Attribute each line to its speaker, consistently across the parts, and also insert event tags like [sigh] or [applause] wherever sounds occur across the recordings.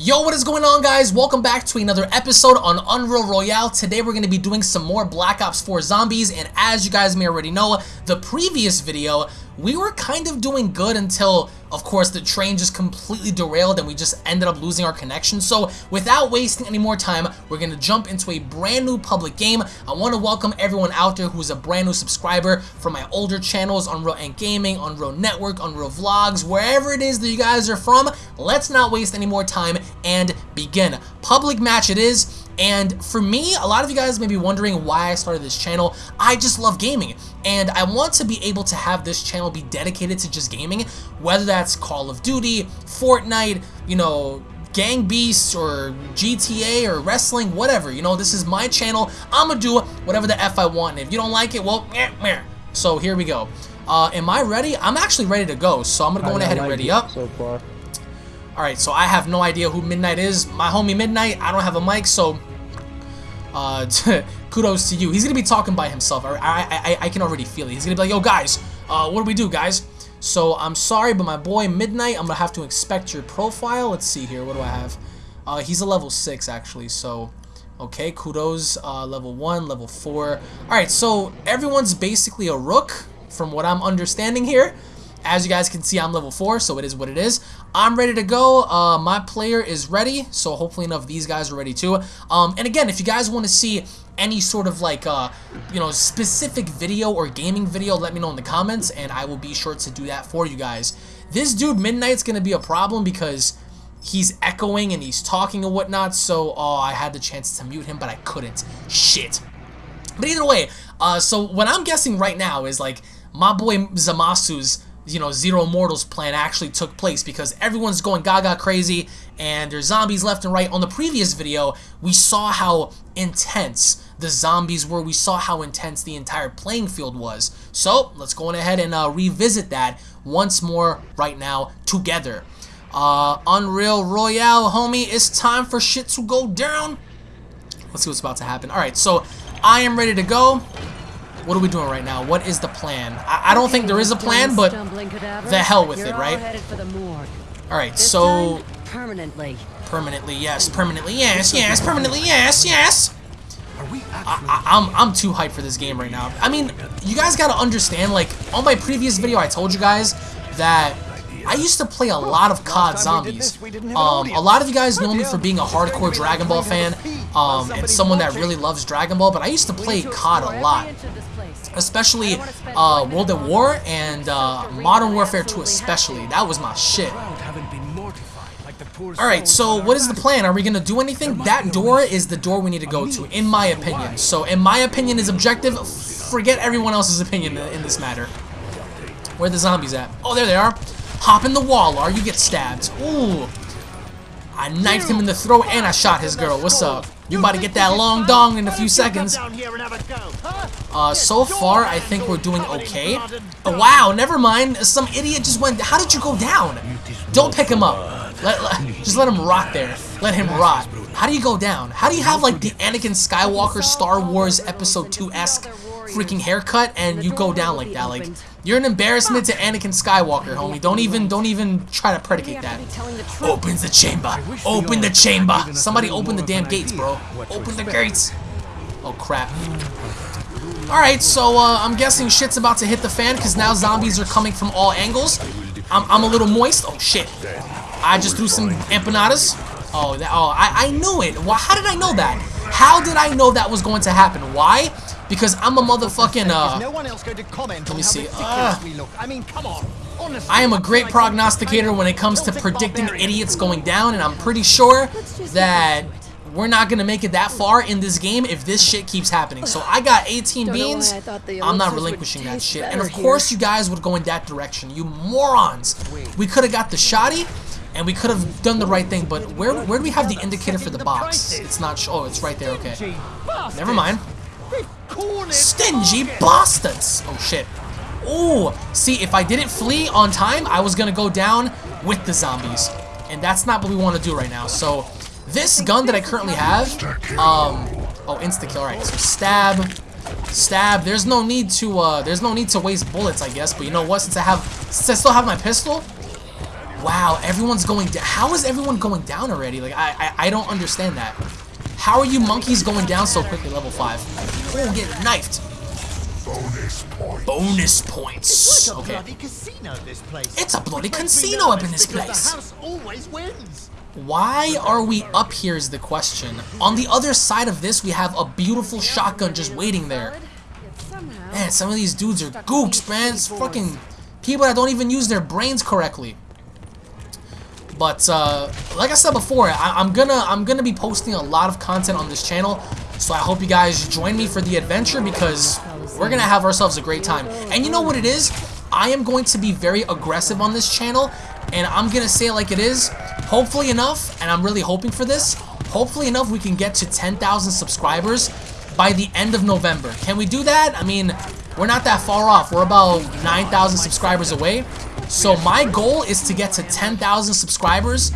Speaker 1: Yo, what is going on guys? Welcome back to another episode on Unreal Royale. Today we're going to be doing some more Black Ops 4 Zombies, and as you guys may already know, the previous video, we were kind of doing good until, of course, the train just completely derailed and we just ended up losing our connection. So without wasting any more time, we're going to jump into a brand new public game. I want to welcome everyone out there who's a brand new subscriber from my older channels, Unreal Ant Gaming, Unreal Network, Unreal Vlogs, wherever it is that you guys are from. Let's not waste any more time and begin. Public match it is. And for me, a lot of you guys may be wondering why I started this channel. I just love gaming, and I want to be able to have this channel be dedicated to just gaming, whether that's Call of Duty, Fortnite, you know, Gang Beasts or GTA or wrestling, whatever. You know, this is my channel. I'm gonna do whatever the F I want. And if you don't like it, well, meh, meh. So here we go. Uh, am I ready? I'm actually ready to go, so I'm gonna go ahead and ready up.
Speaker 2: So far.
Speaker 1: Alright, so I have no idea who Midnight is. My homie Midnight, I don't have a mic, so uh, [laughs] [laughs] kudos to you. He's going to be talking by himself. I, I, I, can already feel it. He's going to be like, yo, guys, uh, what do we do, guys? So, I'm sorry, but my boy Midnight, I'm going to have to inspect your profile. Let's see here. What do I have? Uh, he's a level 6, actually, so... Okay, kudos, uh, level 1, level 4. Alright, so everyone's basically a rook, from what I'm understanding here. As you guys can see, I'm level 4, so it is what it is. I'm ready to go. Uh, my player is ready, so hopefully enough these guys are ready too. Um, and again, if you guys want to see any sort of like, uh, you know, specific video or gaming video, let me know in the comments, and I will be sure to do that for you guys. This dude, Midnight's going to be a problem because he's echoing and he's talking and whatnot, so, oh, I had the chance to mute him, but I couldn't. Shit. But either way, uh, so what I'm guessing right now is, like, my boy Zamasu's you know, Zero Mortals plan actually took place because everyone's going gaga crazy and there's zombies left and right. On the previous video, we saw how intense the zombies were. We saw how intense the entire playing field was. So, let's go on ahead and uh, revisit that once more right now together. Uh, Unreal Royale, homie, it's time for shit to go down. Let's see what's about to happen. Alright, so I am ready to go. What are we doing right now? What is the plan? I, I don't think there is a plan, but the hell with it, right? Alright, so...
Speaker 3: Permanently.
Speaker 1: Permanently, yes. Permanently, yes, yes. Permanently, yes, yes. I, am I'm, I'm too hyped for this game right now. I mean, you guys gotta understand, like, on my previous video, I told you guys that I used to play a lot of COD Zombies. Um, a lot of you guys know me for being a hardcore Dragon Ball fan, um, and someone that really loves Dragon Ball, but I used to play COD a lot especially uh, World at War and uh, Modern Warfare 2 especially. That was my shit. Alright, so what is the plan? Are we going to do anything? That door is the door we need to go to, in my opinion. So, in my opinion is objective. Forget everyone else's opinion in this matter. Where the zombies at? Oh, there they are. Hop in the wall, or you get stabbed. Ooh. I knifed him in the throat and I shot his girl. What's up? You about to get that long dong in a few seconds. Uh, so far, I think we're doing okay. Oh, wow, never mind. Some idiot just went... How did you go down? Don't pick him up. Let, let, just let him rot there. Let him rot. How do you go down? How do you have, like, the Anakin Skywalker Star Wars Episode 2-esque freaking haircut and you go down like that? Like, you're an embarrassment to Anakin Skywalker, homie. Don't even, don't even try to predicate that. Opens the chamber. Open the chamber. Somebody open the damn gates, bro. Open the gates. Oh, crap. Alright, so uh, I'm guessing shit's about to hit the fan because now zombies are coming from all angles. I'm, I'm a little moist. Oh, shit. I just threw some empanadas. Oh, that, oh I, I knew it. Why, how did I know that? How did I know that was going to happen? Why? Because I'm a motherfucking, uh... No one else going to comment let me see. Uh, I mean, come on. I am a great prognosticator when it comes to predicting idiots going down, and I'm pretty sure that we're not going to make it that far in this game if this shit keeps happening. So I got 18 beans. I'm not relinquishing that shit. And of course you guys would go in that direction. You morons. We could have got the shoddy and we could have done the right thing, but where where do we have the indicator for the box? It's not. Oh, it's right there. Okay. Never mind. Stingy bastards! Oh shit. Oh, see, if I didn't flee on time, I was gonna go down with the zombies. And that's not what we want to do right now. So, this gun that I currently have, um, oh, insta-kill, alright, so stab, stab, there's no need to, uh, there's no need to waste bullets, I guess, but you know what, since I have, since I still have my pistol, Wow, everyone's going down. How is everyone going down already? Like, I, I, I don't understand that. How are you monkeys going down so quickly, level 5? Oh, get knifed.
Speaker 2: Bonus points.
Speaker 1: Bonus points.
Speaker 3: It's like a
Speaker 1: Okay.
Speaker 3: bloody casino, this place.
Speaker 1: It's a bloody
Speaker 3: Which makes me
Speaker 1: casino up in this place.
Speaker 3: The house always wins.
Speaker 1: Why are we up here is the question. On the other side of this, we have a beautiful shotgun just waiting there. Man, some of these dudes are gooks, man. It's fucking people that don't even use their brains correctly. But uh, like I said before, I I'm gonna I'm gonna be posting a lot of content on this channel, so I hope you guys join me for the adventure because we're gonna have ourselves a great time. And you know what it is? I am going to be very aggressive on this channel, and I'm gonna say it like it is. Hopefully enough, and I'm really hoping for this. Hopefully enough, we can get to 10,000 subscribers by the end of November. Can we do that? I mean, we're not that far off. We're about 9,000 subscribers away. So my goal is to get to 10,000 subscribers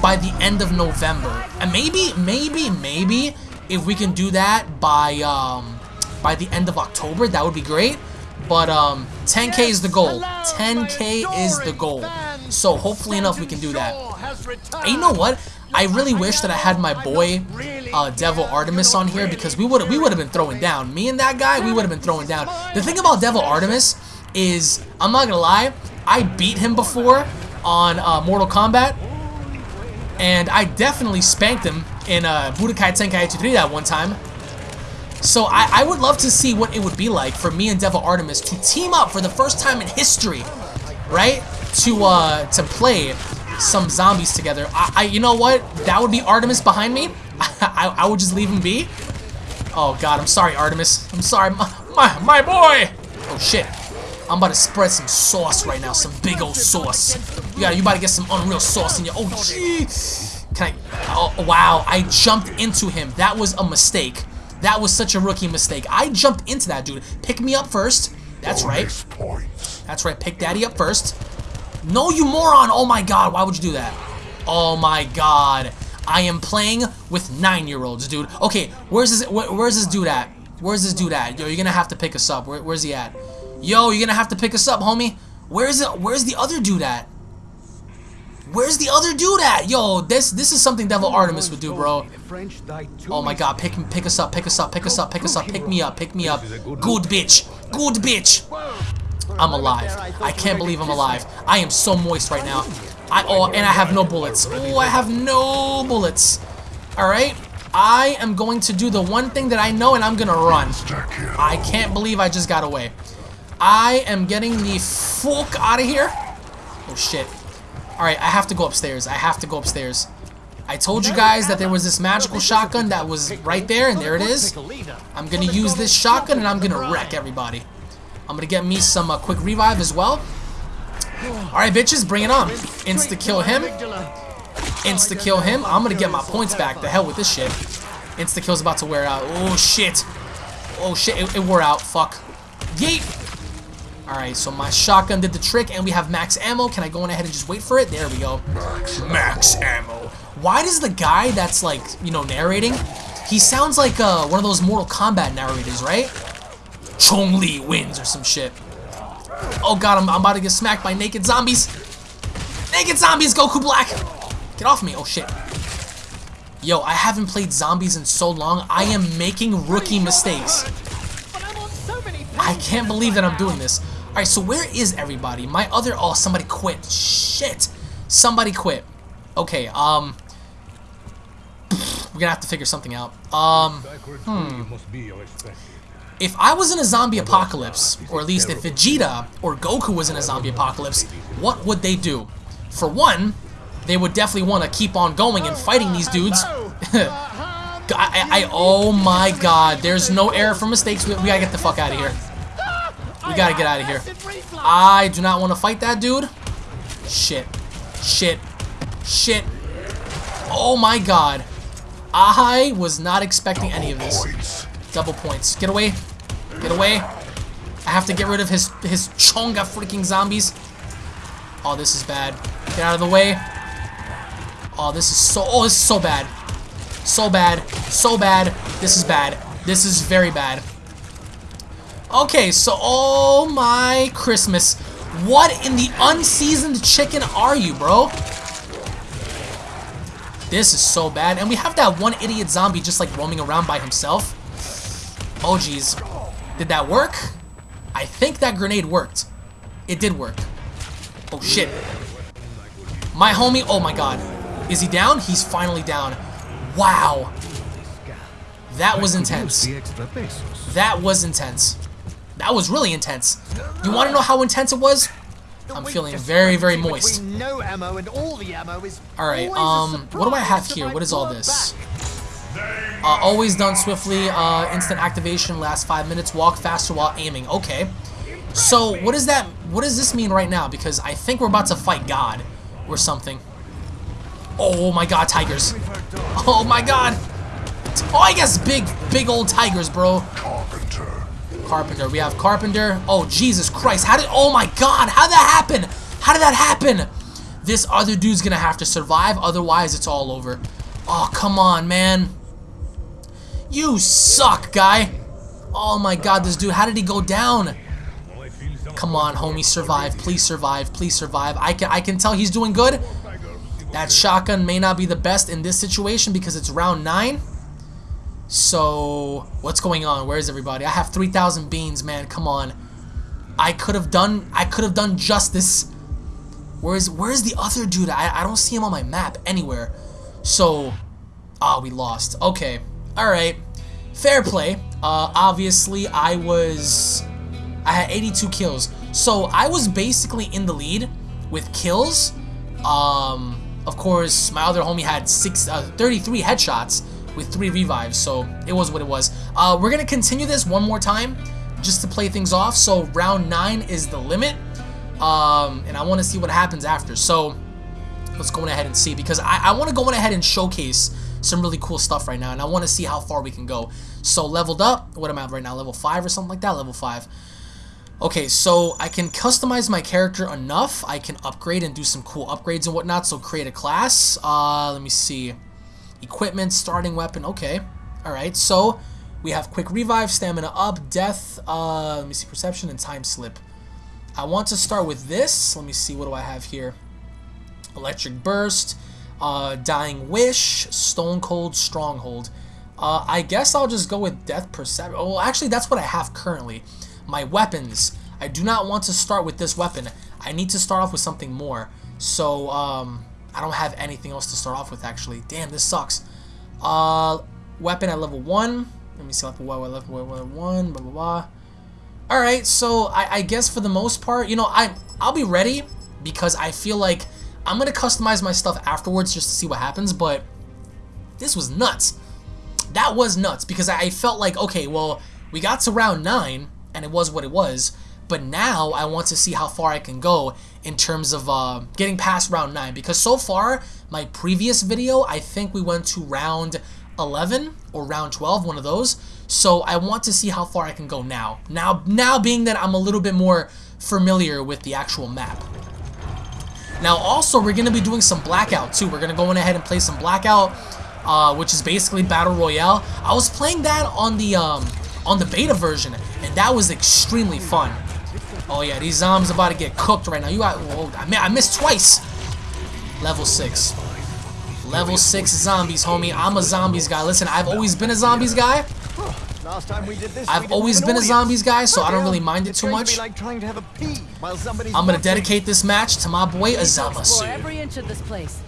Speaker 1: by the end of November. And maybe, maybe, maybe if we can do that by um, by the end of October, that would be great. But um, 10k is the goal. 10k is the goal. So hopefully enough we can do that. And you know what? I really wish that I had my boy uh, Devil Artemis on here because we would we would have been throwing down. Me and that guy, we would have been throwing down. The thing about Devil Artemis is, I'm not gonna lie, I beat him before on uh, Mortal Kombat, and I definitely spanked him in uh, Budokai Tenkaichi 3 that one time. So I, I would love to see what it would be like for me and Devil Artemis to team up for the first time in history, right? To uh, to play some zombies together. I, I you know what? That would be Artemis behind me. [laughs] I, I would just leave him be. Oh God, I'm sorry, Artemis. I'm sorry, my my, my boy. Oh shit. I'm about to spread some sauce right now, some big old sauce. You got, you about to get some unreal sauce in your. Oh gee. Can I? Oh wow! I jumped into him. That was a mistake. That was such a rookie mistake. I jumped into that dude. Pick me up first. That's right. That's right. Pick Daddy up first. No, you moron! Oh my God! Why would you do that? Oh my God! I am playing with nine-year-olds, dude. Okay, where's this? Where, where's this dude at? Where's this dude at? Yo, you're gonna have to pick us up. Where, where's he at? Yo, you're gonna have to pick us up, homie. Where's it? Where's the other dude at? Where's the other dude at? Yo, this this is something Devil Artemis would do, bro. Oh my god, pick pick us up, pick us up, pick us up, pick us up, pick me up, pick me up. Good bitch. Good bitch. I'm alive. I can't believe I'm alive. I am so moist right now. I oh and I have no bullets. Oh, I have no bullets. Alright. I am going to do the one thing that I know and I'm gonna run. I can't believe I just got away. I am getting the fuck out of here. Oh shit. Alright, I have to go upstairs. I have to go upstairs. I told you guys that there was this magical shotgun that was right there, and there it is. I'm gonna use this shotgun and I'm gonna wreck everybody. I'm gonna get me some uh, quick revive as well. Alright, bitches, bring it on. Insta kill him. Insta kill him. I'm gonna get my points back. The hell with this shit. Insta kill's about to wear out. Oh shit. Oh shit, it, it wore out. Fuck. Yeet. Alright, so my shotgun did the trick and we have max ammo. Can I go on ahead and just wait for it? There we go. Max ammo. Why does the guy that's like, you know, narrating, he sounds like uh, one of those Mortal Kombat narrators, right? Chong Li wins or some shit. Oh god, I'm, I'm about to get smacked by naked zombies. Naked zombies, Goku Black. Get off me. Oh shit. Yo, I haven't played zombies in so long. I am making rookie mistakes. I can't believe that I'm doing this. Alright, so where is everybody? My other... Oh, somebody quit. Shit. Somebody quit. Okay, um... We're gonna have to figure something out. Um... Hmm. If I was in a zombie apocalypse, or at least if Vegeta or Goku was in a zombie apocalypse, what would they do? For one, they would definitely want to keep on going and fighting these dudes. [laughs] I, I, I- oh my god, there's no error for mistakes. We, we gotta get the fuck out of here. We gotta get out of here. I do not want to fight that dude. Shit. Shit. Shit. Oh my god. I was not expecting any of this. Double points. Get away. Get away. I have to get rid of his his chonga freaking zombies. Oh, this is bad. Get out of the way. Oh, this is so oh, this is so bad. So bad. So bad. This is bad. This is very bad. Okay, so oh my Christmas. What in the unseasoned chicken are you, bro? This is so bad. And we have that one idiot zombie just like roaming around by himself. Oh, jeez. Did that work? I think that grenade worked. It did work. Oh, shit. My homie, oh my god. Is he down? He's finally down. Wow. That was intense. That was intense. That was really intense. You want to know how intense it was? I'm feeling very, very moist.
Speaker 3: All
Speaker 1: Alright, um, what do I have here? What is all this? Uh, always done swiftly, uh, instant activation, last five minutes, walk faster while aiming. Okay. So, what does that, what does this mean right now? Because I think we're about to fight God or something. Oh my god, tigers. Oh my god. Oh, I guess big, big old tigers, bro.
Speaker 2: Carpenter.
Speaker 1: Carpenter. We have Carpenter. Oh, Jesus Christ. How did... Oh, my God. How did that happen? How did that happen? This other dude's going to have to survive. Otherwise, it's all over. Oh, come on, man. You suck, guy. Oh, my God. This dude... How did he go down? Come on, homie. Survive. Please survive. Please survive. I can, I can tell he's doing good. That shotgun may not be the best in this situation because it's round 9. So, what's going on? Where is everybody? I have 3,000 beans, man. Come on. I could have done I could have done justice. Where's where's the other dude? I, I don't see him on my map anywhere. So, ah, we lost. Okay. All right. Fair play. Uh, obviously, I was I had 82 kills. So, I was basically in the lead with kills. Um, of course, my other homie had six, uh, 33 headshots with three revives, so it was what it was. Uh, we're gonna continue this one more time, just to play things off. So round nine is the limit, um, and I want to see what happens after. So let's go ahead and see because I, I want to go ahead and showcase some really cool stuff right now, and I want to see how far we can go. So leveled up, what am I at right now? Level five or something like that? Level five. Okay, so I can customize my character enough. I can upgrade and do some cool upgrades and whatnot. So create a class. Uh, let me see. Equipment, starting weapon. Okay. Alright, so we have quick revive, stamina up, death, uh, let me see, perception, and time slip. I want to start with this. Let me see, what do I have here? Electric burst, uh, dying wish, stone cold, stronghold. Uh, I guess I'll just go with death perception. Well, actually, that's what I have currently. My weapons. I do not want to start with this weapon. I need to start off with something more. So, um, I don't have anything else to start off with, actually. Damn, this sucks. Uh, weapon at level 1. Let me see, level 1, level 1, blah, blah, blah. Alright, so I, I guess for the most part, you know, I, I'll be ready because I feel like I'm going to customize my stuff afterwards just to see what happens, but this was nuts. That was nuts because I felt like, okay, well, we got to round 9, and it was what it was, but now I want to see how far I can go in terms of uh, getting past round 9 because so far my previous video I think we went to round 11 or round 12 one of those so I want to see how far I can go now now now being that I'm a little bit more familiar with the actual map now also we're gonna be doing some blackout too we're gonna go in ahead and play some blackout uh, which is basically battle royale I was playing that on the um, on the beta version and that was extremely fun Oh yeah, these zombies about to get cooked right now. You got, whoa, I, I missed twice. Level 6. Level 6 zombies, homie. I'm a zombies guy. Listen, I've always been a zombies guy.
Speaker 3: Last time we did this,
Speaker 1: I've
Speaker 3: we
Speaker 1: always been a zombies guy, so I don't really mind it too
Speaker 3: going to
Speaker 1: much.
Speaker 3: like trying to have a pee while
Speaker 1: I'm gonna
Speaker 3: watching.
Speaker 1: dedicate this match to my boy
Speaker 4: Explore
Speaker 1: Azamasu.
Speaker 4: every inch of this place.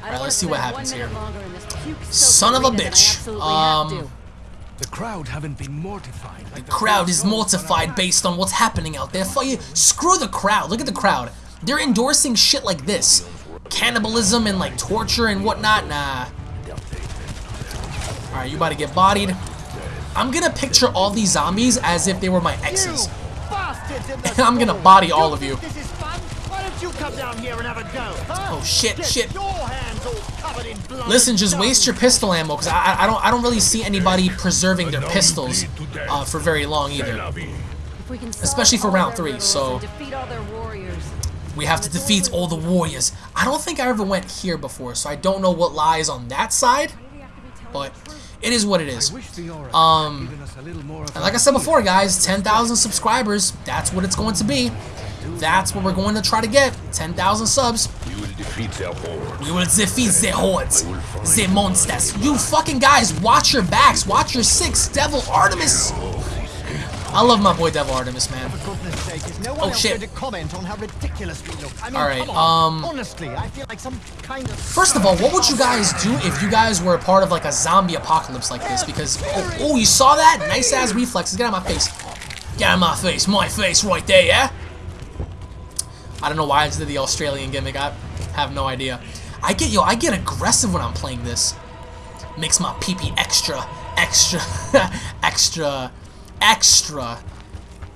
Speaker 4: I
Speaker 1: Alright, let's see what happens here.
Speaker 4: minute longer in this puke-soaked
Speaker 1: Son of a
Speaker 4: arena than I
Speaker 1: bitch. Um.
Speaker 5: The crowd haven't been mortified. Like
Speaker 1: The crowd is mortified based on what's happening out there. Fuck you. Screw the crowd. Look at the crowd. They're endorsing shit like this. Cannibalism and like torture and whatnot. Nah. Alright, you about to get bodied. I'm gonna picture all these zombies as if they were my exes.
Speaker 3: You bastards in the
Speaker 1: And [laughs] I'm gonna body all of you.
Speaker 3: think This is fun. Why don't you come down here and have a go? Huh?
Speaker 1: Oh, shit, shit.
Speaker 3: Your hands all covered in blood.
Speaker 1: Listen, just waste your pistol ammo because I, I I don't I don't really see anybody preserving their pistols uh, for very long either.
Speaker 4: If we can solve
Speaker 1: especially for round three, so-
Speaker 4: and defeat all their warriors.
Speaker 1: We have to defeat all the warriors. I don't think I ever went here before, so I don't know what lies on that side. But it is what it is.
Speaker 5: Wish the aura
Speaker 1: Um,
Speaker 5: had given us a little more of
Speaker 1: And like I said before, guys, 10,000 subscribers. That's what it's going to be. That's what we're going to try to get. 10,000 subs.
Speaker 2: We will defeat their horde.
Speaker 1: We will defeat the hordes, the monsters. You fucking guys, watch your backs. Watch your six, Devil Artemis. I love my boy Devil Artemis, man.
Speaker 3: For goodness sake, is no one
Speaker 1: Oh,
Speaker 3: else
Speaker 1: shit.
Speaker 3: to comment on how ridiculous we look? I mean,
Speaker 1: All right,
Speaker 3: come on.
Speaker 1: um,
Speaker 3: Honestly, I feel like some kind of...
Speaker 1: First of all, what would you guys do if you guys were a part of like a zombie apocalypse like this? Because, oh, oh you saw that? Nice ass reflexes. Get out of my face. Get out of my face. My face right there, yeah? I don't know why I did the Australian gimmick. I have no idea. I get, yo, I get aggressive when I'm playing this. Makes my pee-pee extra, extra, [laughs] extra, extra,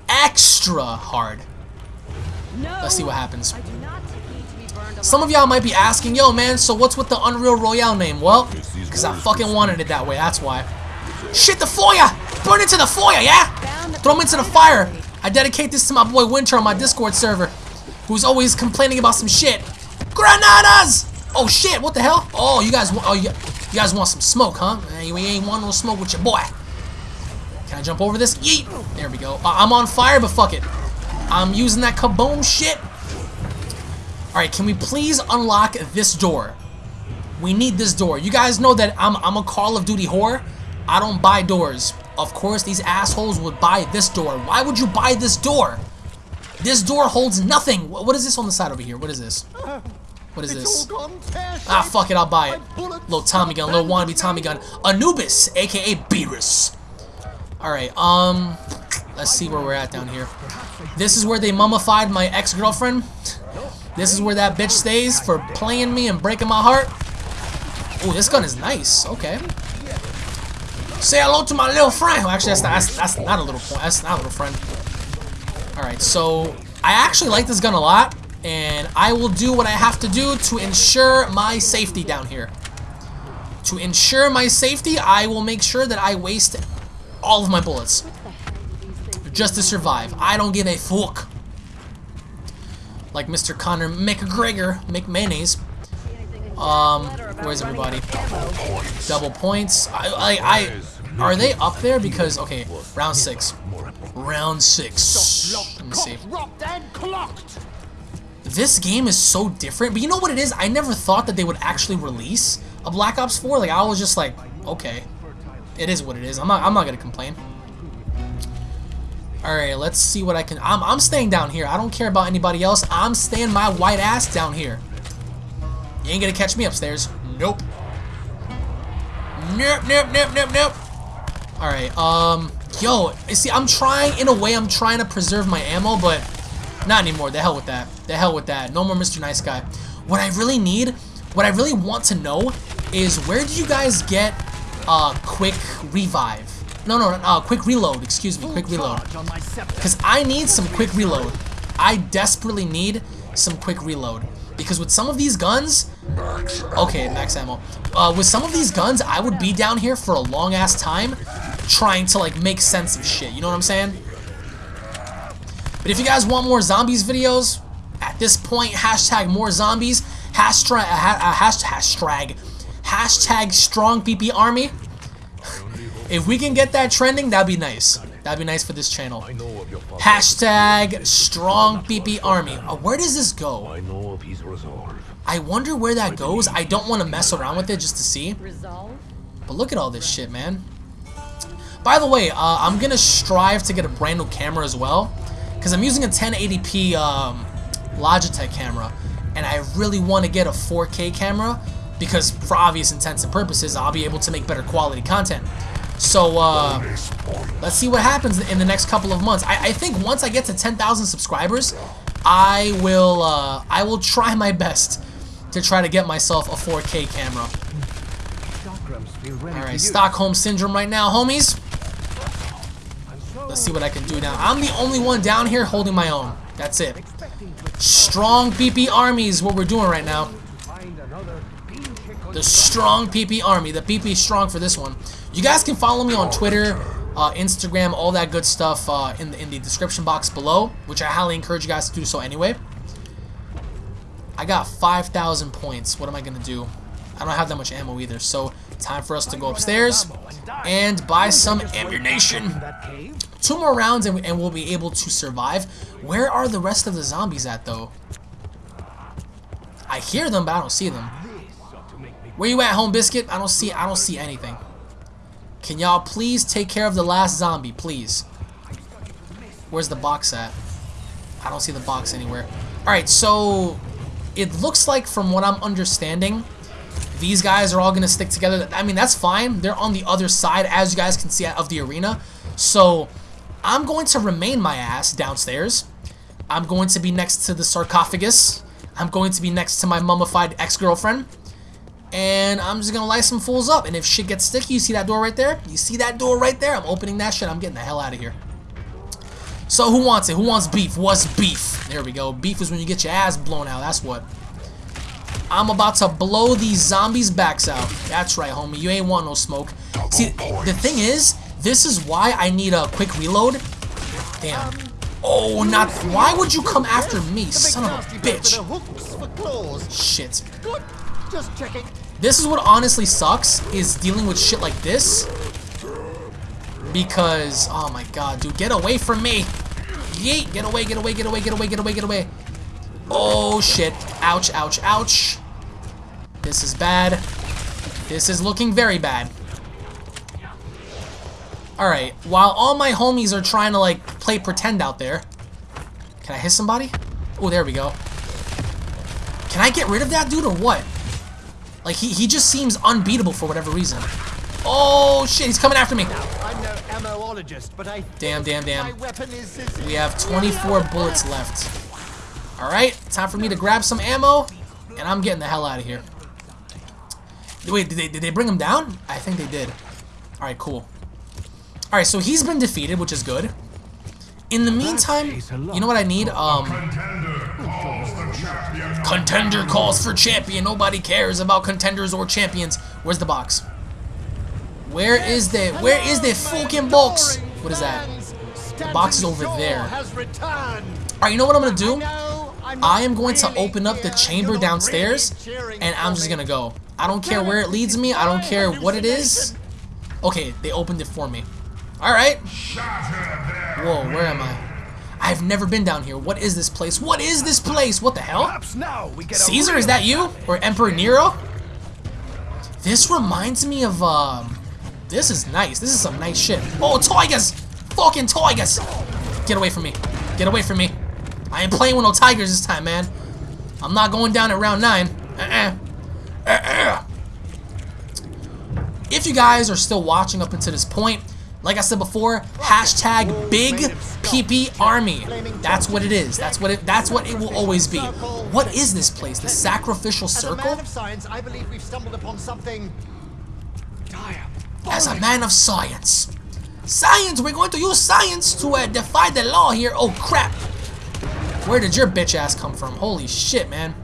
Speaker 1: extra hard.
Speaker 4: No.
Speaker 1: Let's see what happens.
Speaker 4: I do not need to be burned
Speaker 1: Some of y'all might be asking, yo, man, so what's with the Unreal Royale name? Well, because I fucking wanted it that way, that's why. Shit, the foyer! Burn into the foyer, yeah? Throw him into the fire. I dedicate this to my boy Winter on my Discord server, who's always complaining about some shit. Granadas! Oh shit, what the hell? Oh, you guys, wa- oh, you, you guys want some smoke, huh? Eh, You ain't want no smoke with your boy. Can I jump over this? Yeet! There we go. Uh, I'm on fire, but fuck it. I'm using that kaboom shit. Alright, can we please unlock this door? We need this door. You guys know that I'm, I'm a Call of Duty whore. I don't buy doors. Of course, these assholes would buy this door. Why would you buy this door? This door holds nothing. Wh- What is this on the side over here? What is this? What is
Speaker 3: It's
Speaker 1: this?
Speaker 3: all gone pear-shaped.
Speaker 1: Ah, fuck it, I'll buy it. Little Tommy gun, little wannabe Tommy gun. Anubis, aka Beerus. Alright, um, let's see where we're at down here. This is where they mummified my ex-girlfriend. This is where that bitch stays for playing me and breaking my heart. Oh, this gun is nice. Okay. Say hello to my little friend. Well, actually, that's not, that's, that's not a little point. That's not a little friend. Alright, so I actually like this gun a lot, and I will do what I have to do to ensure my safety down here. To ensure my safety, I will make sure that I waste all of my bullets. Just to survive. I don't give a fuck. Like Mr. Conor McGregor, McMayonnaise. Um, where's everybody? Double points. I, I, I, are they up there? Because, okay, round six. Round six. Let me see. This game is so different, but you know what it is? I never thought that they would actually release a Black Ops 4. Like, I was just like, okay. It is what it is. I'm not, I'm not gonna complain. Alright, let's see what I can... I'm, I'm staying down here. I don't care about anybody else. I'm staying my white ass down here. You ain't gonna catch me upstairs. Nope. Nope, nope, nope, nope, nope. Alright, um... Yo, see, I'm trying... In a way, I'm trying to preserve my ammo, but... Not anymore. The hell with that. The hell with that. No more Mr. Nice Guy. What I really need... What I really want to know is where do you guys get uh, quick revive? No, no, no, uh, quick reload. Excuse me, quick reload.
Speaker 3: Charge on my scepter.
Speaker 1: Because I need some quick reload. I desperately need some quick reload. Because with some of these guns... Okay, max ammo. Uh, with some of these guns, I would be down here for a long-ass time trying to, like, make sense of shit. You know what I'm saying? But if you guys want more zombies videos, at this point, hashtag more zombies, hashtag, uh, ha- uh, hashtag, hashtag strong PP army. If we can get that trending, that'd be nice. That'd be nice for this channel.
Speaker 2: I know of your father.
Speaker 1: Hashtag strong PP army. Uh, where does this go?
Speaker 2: I know of his resolve.
Speaker 1: I wonder where that goes. I don't want to mess around with it just to see. But look at all this shit, man. By the way, uh, I'm going to strive to get a brand new camera as well. Because I'm using a 1080p um, Logitech camera. And I really want to get a 4K camera. Because for obvious intents and purposes, I'll be able to make better quality content. So, uh, let's see what happens in the next couple of months. I, I think once I get to 10,000 subscribers, I will, uh, I will try my best to try to get myself a 4K camera. Alright. Stockholm Syndrome right now, homies. Let's see what I can do now. I'm the only one down here holding my own. That's it. Strong PP Army is what we're doing right now. The strong PP Army. The PP is strong for this one. You guys can follow me on Twitter, uh, Instagram, all that good stuff uh, in, the, in the description box below, which I highly encourage you guys to do so anyway. I got 5,000 points. What am I going to do? I don't have that much ammo either. So time for us to go upstairs and buy some ammunition. Two more rounds and, and we'll be able to survive. Where are the rest of the zombies at though? I hear them, but I don't see them. Where you at, home biscuit? I don't see. I don't see anything. Can y'all please take care of the last zombie, please? Where's the box at? I don't see the box anywhere. All right, so it looks like, from what I'm understanding, these guys are all gonna stick together. I mean, that's fine. They're on the other side, as you guys can see, of the arena. So I'm going to remain my ass downstairs. I'm going to be next to the sarcophagus. I'm going to be next to my mummified ex-girlfriend. And I'm just going to light some fools up. And if shit gets sticky, you see that door right there? You see that door right there? I'm opening that shit. I'm getting the hell out of here. So who wants it? Who wants beef? What's beef? There we go. Beef is when you get your ass blown out. That's what. I'm about to blow these zombies' backs out. That's right, homie. You ain't want no smoke. See, the thing is, this is why I need a quick reload. Damn. Um, oh, not. Why would you come after me, son of a bitch?
Speaker 3: with the hooks for claws.
Speaker 1: Shit.
Speaker 3: Good. Just checking.
Speaker 1: This is what honestly sucks, is dealing with shit like this. Because, oh my god, dude, get away from me. Yeet, get away, get away, get away, get away, get away, get away. Oh shit. Ouch, ouch, ouch. This is bad. This is looking very bad. Alright, while all my homies are trying to, like, play pretend out there. Can I hit somebody? Oh, there we go. Can I get rid of that dude or what? Like, he, he just seems unbeatable for whatever reason. Oh, shit, he's coming after me.
Speaker 3: I'm no ammoologist, but I
Speaker 1: Damn, damn,
Speaker 3: my
Speaker 1: damn.
Speaker 3: weapon is, is
Speaker 1: We have 24 bullets left. Alright, time for me to grab some ammo, and I'm getting the hell out of here. Wait, did they, did they bring him down? I think they did. Alright, cool. Alright, so he's been defeated, which is good. In the meantime, you know what I need? Um, contender calls for champion. Nobody cares about contenders or champions. Where's the box? Where is the where is the fucking box? What is that?
Speaker 3: The
Speaker 1: box is over there. Alright, you know what I'm gonna do? I am going to open up the chamber downstairs, and I'm just gonna go. I don't care where it leads me. I don't care what it is. Okay, they opened it for me. Alright. Whoa, where am I? I've never been down here. What is this place? What is this place? What the hell?
Speaker 5: Perhaps now we get
Speaker 1: Caesar, is that you? Or Emperor Nero? This reminds me of, um... This is nice. This is some nice shit. Oh, Tigers! Fucking Tigers! Get away from me. Get away from me. I ain't playing with no Tigers this time, man. I'm not going down at round 9. Uh-uh. Uh-uh. If you guys are still watching up until this point, like I said before, hashtag Big PP Army. That's what it is. That's what it. That's what it will always be. What is this place? The sacrificial
Speaker 3: As a
Speaker 1: circle?
Speaker 3: man of science, I believe we've stumbled upon something dire.
Speaker 1: As a man of science. Science! We're going to use science to uh, defy the law here. Oh, crap. Where did your bitch ass come from? Holy shit, man.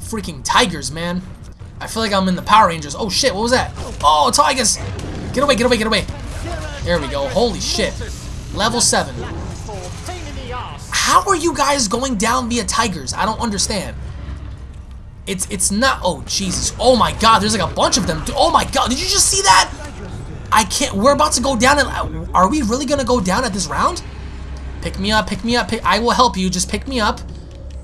Speaker 1: Freaking tigers, man. I feel like I'm in the Power Rangers. Oh, shit. What was that? Oh, tigers. Get away, get away, get away. There we go. Holy shit. Level 7.
Speaker 3: for pain in the ass.
Speaker 1: How are you guys going down via tigers? I don't understand. It's it's not. Oh Jesus! Oh my God! There's like a bunch of them. Oh my God! Did you just see that? I can't. We're about to go down. And uh, are we really gonna go down at this round? Pick me up. Pick me up. Pick, I will help you. Just pick me up.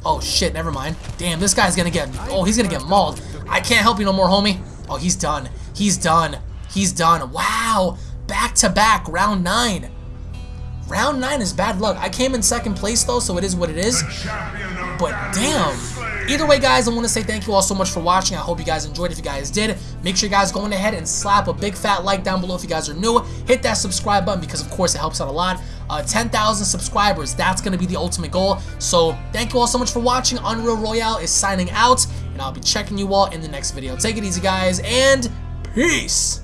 Speaker 1: Oh shit! Never mind. Damn, this guy's gonna get. Oh, he's gonna get mauled. I can't help you no more, homie. Oh, he's done. He's done. He's done. Wow! Back to back, round nine. Round 9 is bad luck. I came in second place though, so it is what it is. But damn. Either way, guys, I want to say thank you all so much for watching. I hope you guys enjoyed. If you guys did, make sure you guys go ahead and slap a big fat like down below if you guys are new. Hit that subscribe button because, of course, it helps out a lot. Uh, 10,000 subscribers, that's going to be the ultimate goal. So thank you all so much for watching. Unreal Royale is signing out, and I'll be checking you all in the next video. Take it easy, guys, and peace.